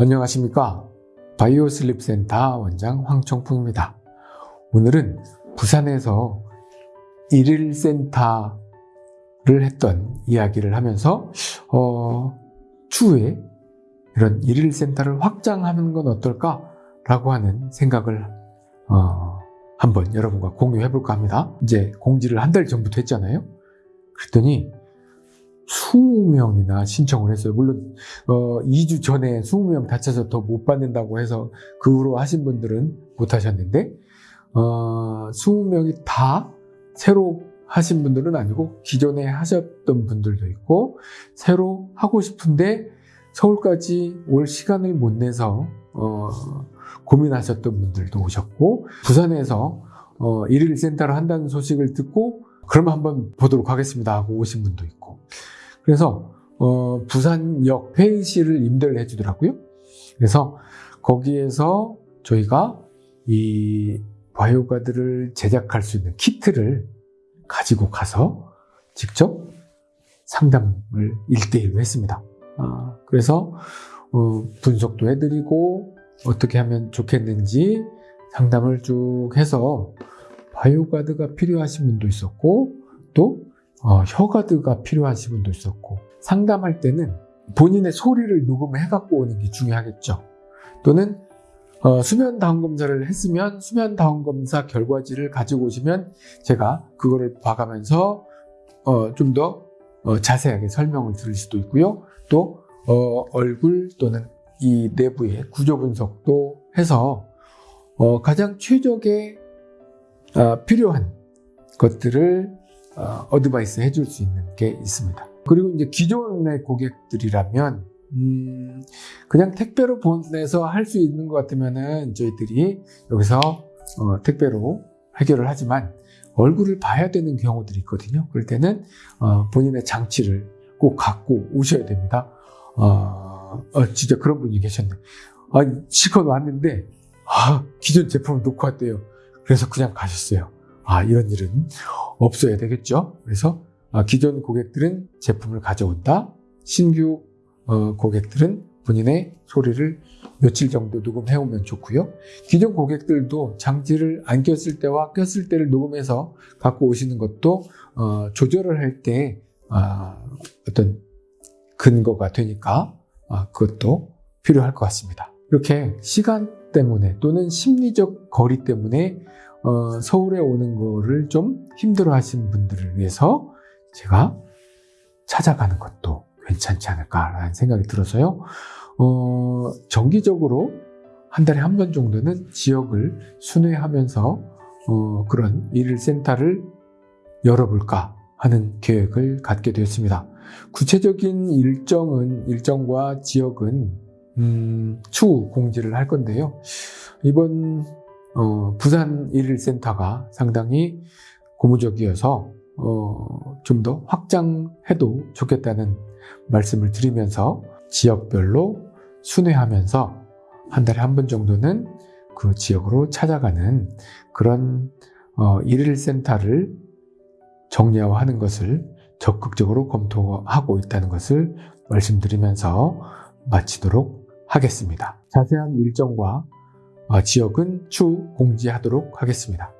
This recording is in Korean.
안녕하십니까? 바이오슬립센터 원장 황청풍입니다. 오늘은 부산에서 일일센터를 했던 이야기를 하면서 어, 추후에 이런 일일센터를 확장하는 건 어떨까 라고 하는 생각을 어, 한번 여러분과 공유해 볼까 합니다. 이제 공지를 한 달 전부터 했잖아요. 그랬더니 20명이나 신청을 했어요. 물론 어, 2주 전에 20명 다쳐서 더 못 받는다고 해서 그 후로 하신 분들은 못 하셨는데 어, 20명이 다 새로 하신 분들은 아니고 기존에 하셨던 분들도 있고 새로 하고 싶은데 서울까지 올 시간을 못 내서 어, 고민하셨던 분들도 오셨고 부산에서 어, 일일 센터를 한다는 소식을 듣고 그럼 한번 보도록 하겠습니다 하고 오신 분도 있고 그래서 어, 부산역 회의실을 임대를 해주더라고요. 그래서 거기에서 저희가 이 바이오가드를 제작할 수 있는 키트를 가지고 가서 직접 상담을 1대1로 했습니다. 아, 그래서 어, 분석도 해드리고 어떻게 하면 좋겠는지 상담을 쭉 해서 바이오가드가 필요하신 분도 있었고 또 어, 혀가드가 필요하신 분도 있었고 상담할 때는 본인의 소리를 녹음해 갖고 오는 게 중요하겠죠. 또는 어, 수면 다운 검사를 했으면 수면 다운 검사 결과지를 가지고 오시면 제가 그거를 봐가면서 어, 좀더 어, 자세하게 설명을 드릴 수도 있고요. 또 어, 얼굴 또는 이 내부의 구조 분석도 해서 어, 가장 최적의 어, 필요한 것들을 어, 어드바이스 해줄 수 있는 게 있습니다. 그리고 이제 기존의 고객들이라면 음, 그냥 택배로 보내서 할 수 있는 것 같으면은 저희들이 여기서 어, 택배로 해결을 하지만 얼굴을 봐야 되는 경우들이 있거든요. 그럴 때는 어, 본인의 장치를 꼭 갖고 오셔야 됩니다. 어, 어, 진짜 그런 분이 계셨네. 아, 실컷 왔는데 아, 기존 제품을 놓고 왔대요. 그래서 그냥 가셨어요. 아, 이런 일은 없어야 되겠죠. 그래서 아, 기존 고객들은 제품을 가져온다. 신규 어, 고객들은 본인의 소리를 며칠 정도 녹음해 오면 좋고요. 기존 고객들도 장치를 안 꼈을 때와 꼈을 때를 녹음해서 갖고 오시는 것도 어, 조절을 할때 아, 어떤 근거가 되니까 아, 그것도 필요할 것 같습니다. 이렇게 시간 때문에 또는 심리적 거리 때문에 어, 서울에 오는 거를 좀 힘들어 하시는 분들을 위해서 제가 찾아가는 것도 괜찮지 않을까라는 생각이 들어서요. 어, 정기적으로 한 달에 한 번 정도는 지역을 순회하면서 어, 그런 일센터를 열어볼까 하는 계획을 갖게 되었습니다. 구체적인 일정은 일정과 지역은 음, 추후 공지를 할 건데요. 이번 어, 부산 일일센터가 상당히 고무적이어서 어, 좀 더 확장해도 좋겠다는 말씀을 드리면서 지역별로 순회하면서 한 달에 한 번 정도는 그 지역으로 찾아가는 그런 어, 일일센터를 정리화하는 것을 적극적으로 검토하고 있다는 것을 말씀드리면서 마치도록 하겠습니다. 자세한 일정과 어, 지역은 추후 공지하도록 하겠습니다.